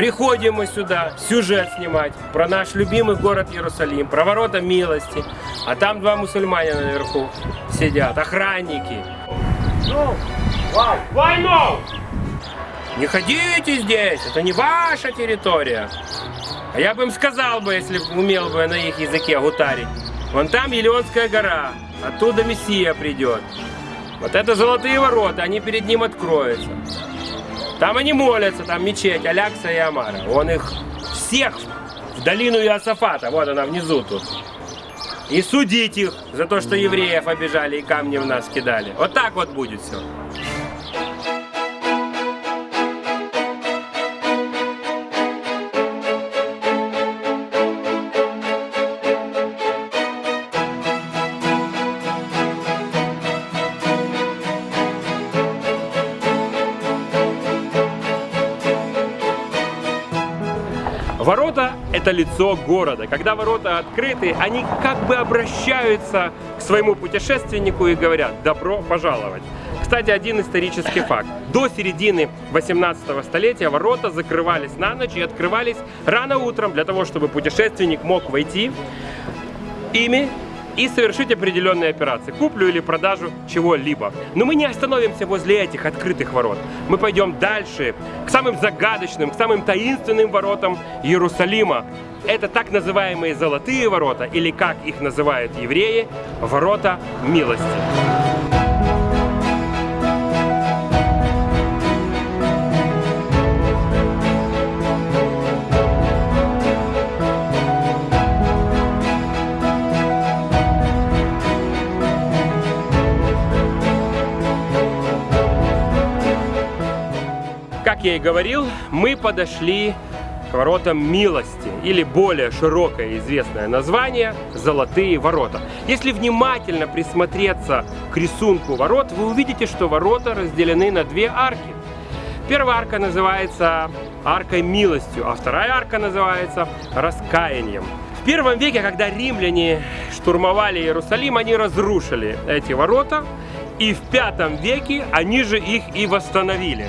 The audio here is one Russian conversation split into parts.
Приходим мы сюда сюжет снимать про наш любимый город Иерусалим, про ворота милости. А там два мусульманина наверху сидят, охранники. No. Why? Why no? Не ходите здесь, это не ваша территория. А я бы им сказал бы, если бы умел бы на их языке гутарить. Вон там Елеонская гора, оттуда Мессия придет. Вот это золотые ворота, они перед ним откроются. Там они молятся, там мечеть Алякса и Амара. Он их всех в долину Иосафата, вот она внизу тут. И судить их за то, что евреев обижали и камни в нас кидали. Вот так вот будет все. Ворота – это лицо города. Когда ворота открыты, они как бы обращаются к своему путешественнику и говорят «добро пожаловать». Кстати, один исторический факт. До середины 18 столетия ворота закрывались на ночь и открывались рано утром для того, чтобы путешественник мог войти ими и совершить определенные операции, куплю или продажу чего-либо. Но мы не остановимся возле этих открытых ворот. Мы пойдем дальше, к самым загадочным, к самым таинственным воротам Иерусалима. Это так называемые золотые ворота, или как их называют евреи, ворота милости. Как я и говорил, мы подошли к воротам милости, или более широкое известное название – Золотые ворота. Если внимательно присмотреться к рисунку ворот, вы увидите, что ворота разделены на две арки. Первая арка называется аркой милостью, а вторая арка называется раскаянием. В первом веке, когда римляне штурмовали Иерусалим, они разрушили эти ворота, и в пятом веке они же их и восстановили.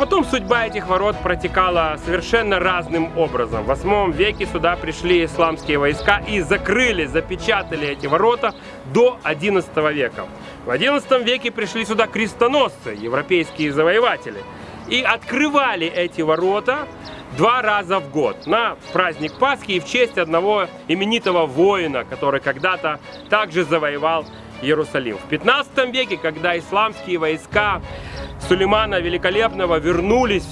Потом судьба этих ворот протекала совершенно разным образом. В 8 веке сюда пришли исламские войска и закрыли, запечатали эти ворота до 11 века. В 11 веке пришли сюда крестоносцы, европейские завоеватели, и открывали эти ворота два раза в год на праздник Пасхи и в честь одного именитого воина, который когда-то также завоевал Иерусалим. В 15 веке, когда исламские войска Сулеймана Великолепного вернулись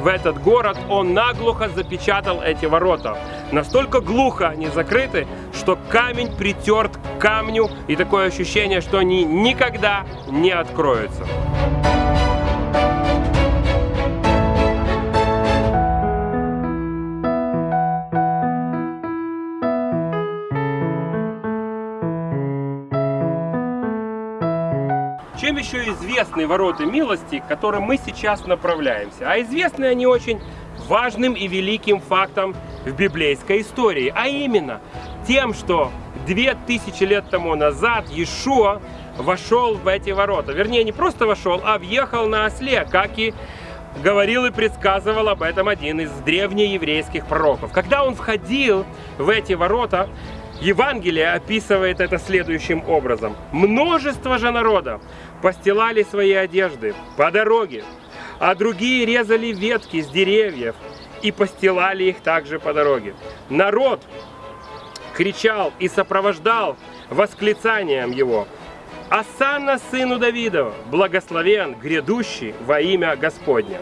в этот город, он наглухо запечатал эти ворота. Настолько глухо они закрыты, что камень притерт к камню, и такое ощущение, что они никогда не откроются. Еще известны ворота милости, к которым мы сейчас направляемся? А известны они очень важным и великим фактом в библейской истории, а именно тем, что две тысячи лет тому назад Иешуа вошел в эти ворота. Вернее, не просто вошел, а въехал на осле, как и говорил и предсказывал об этом один из древнееврейских пророков. Когда он входил в эти ворота, Евангелие описывает это следующим образом. Множество же народа постилали свои одежды по дороге, а другие резали ветки с деревьев и постилали их также по дороге. Народ кричал и сопровождал восклицанием его. Асанна сыну Давидова, благословен грядущий во имя Господня.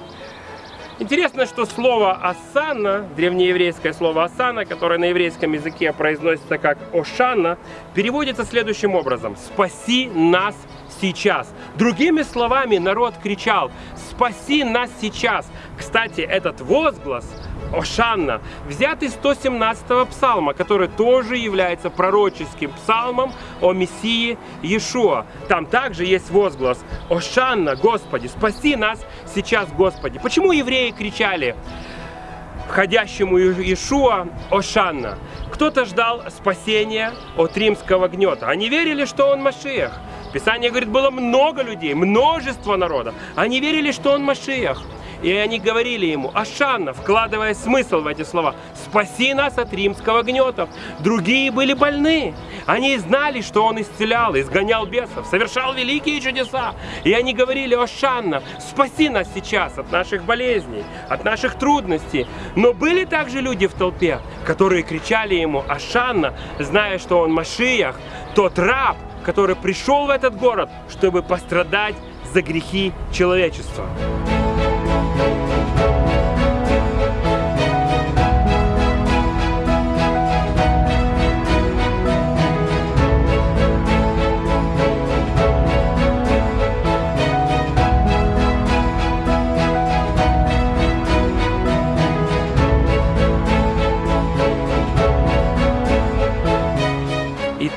Интересно, что слово «асана», древнееврейское слово «асана», которое на еврейском языке произносится как «ошана», переводится следующим образом «спаси нас сейчас». Другими словами, народ кричал «спаси нас сейчас». Кстати, этот возглас Ошанна, взят из 117 псалма, который тоже является пророческим псалмом о Мессии Иешуа. Там также есть возглас Ошанна, Господи, спаси нас сейчас, Господи. Почему евреи кричали входящему Иешуа Ошанна? Кто-то ждал спасения от римского гнета. Они верили, что он Машиях. Писание говорит, было много людей, множество народа. Они верили, что он Машиях. И они говорили ему, Ашанна, вкладывая смысл в эти слова, спаси нас от римского гнета. Другие были больны. Они знали, что он исцелял, изгонял бесов, совершал великие чудеса. И они говорили, Ашанна, спаси нас сейчас от наших болезней, от наших трудностей. Но были также люди в толпе, которые кричали ему, Ашанна, зная, что он Машиях, тот раб, который пришел в этот город, чтобы пострадать за грехи человечества.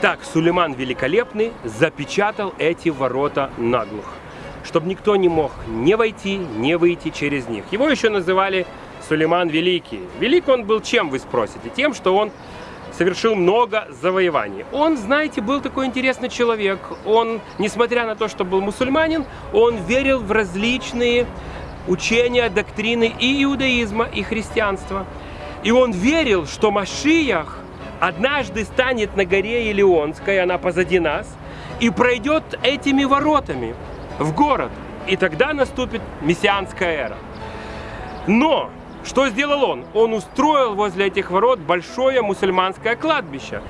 Итак, Сулейман Великолепный запечатал эти ворота наглухо чтобы никто не мог не войти, не выйти через них. Его еще называли Сулейман Великий. Велик он был чем, вы спросите? Тем, что он совершил много завоеваний. Он, знаете, был такой интересный человек. Он, несмотря на то, что был мусульманин, он верил в различные учения, доктрины и иудаизма, и христианства. И он верил, что Машиях однажды станет на горе Илионской, она позади нас, и пройдет этими воротами в город. И тогда наступит мессианская эра. Но что сделал он? Он устроил возле этих ворот большое мусульманское кладбище.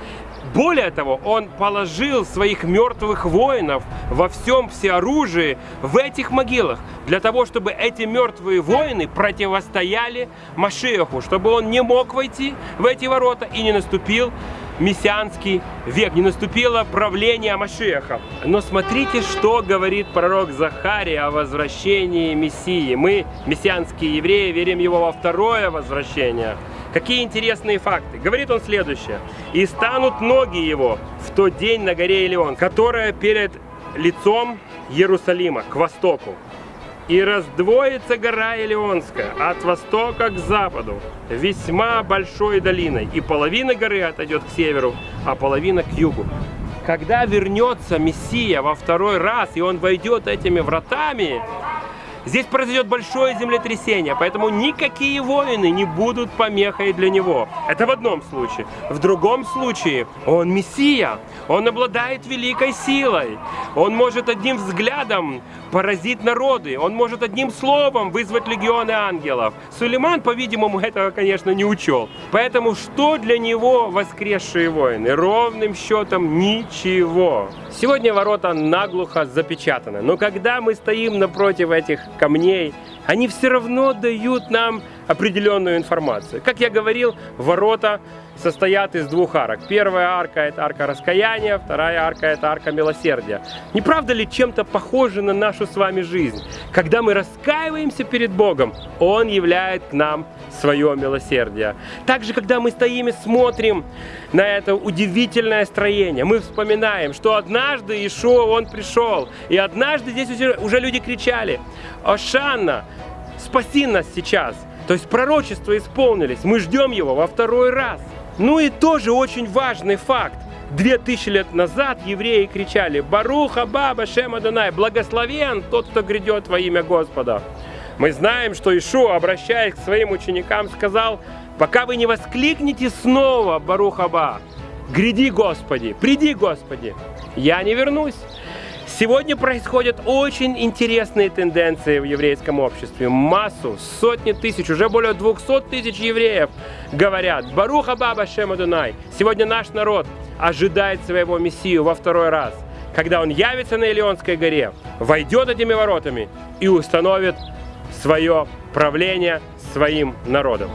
Более того, он положил своих мертвых воинов во всем всеоружии в этих могилах, для того, чтобы эти мертвые воины противостояли Машеху, чтобы он не мог войти в эти ворота и не наступил мессианский век, не наступило правление Машеха. Но смотрите, что говорит пророк Захарий о возвращении Мессии. Мы, мессианские евреи, верим его во второе возвращение. Какие интересные факты. Говорит он следующее. «И станут ноги его в тот день на горе Илион, которая перед лицом Иерусалима, к востоку. И раздвоится гора Илионская от востока к западу, весьма большой долиной, и половина горы отойдет к северу, а половина к югу. Когда вернется Мессия во второй раз, и он войдет этими вратами, Здесь произойдет большое землетрясение, поэтому никакие воины не будут помехой для него. Это в одном случае. В другом случае он Мессия, он обладает великой силой. Он может одним взглядом поразить народы, он может одним словом вызвать легионы ангелов. Сулейман, по-видимому, этого, конечно, не учел. Поэтому что для него воскресшие воины? Ровным счетом ничего. Сегодня ворота наглухо запечатаны, но когда мы стоим напротив этих камней, они все равно дают нам определенную информацию. Как я говорил, ворота состоят из двух арок. Первая арка – это арка раскаяния, вторая арка – это арка милосердия. Не правда ли чем-то похоже на нашу с вами жизнь? Когда мы раскаиваемся перед Богом, Он являет к нам свое милосердие. Также, когда мы стоим и смотрим на это удивительное строение, мы вспоминаем, что однажды Ишуа, Он пришел, и однажды здесь уже, люди кричали, «Ошанна, спаси нас сейчас!» То есть пророчества исполнились, мы ждем его во второй раз. Ну и тоже очень важный факт. Две тысячи лет назад евреи кричали «Баруха Баба Шема Дунай, благословен тот, кто грядет во имя Господа». Мы знаем, что Ишуа, обращаясь к своим ученикам, сказал «Пока вы не воскликнете снова Баруха Ба, гряди Господи, приди Господи, я не вернусь». Сегодня происходят очень интересные тенденции в еврейском обществе. Массу, сотни тысяч, уже более 200 тысяч евреев говорят «Баруха Баба Шема Дунай». Сегодня наш народ ожидает своего Мессию во второй раз, когда он явится на Илионской горе, войдет этими воротами и установит свое правление своим народом.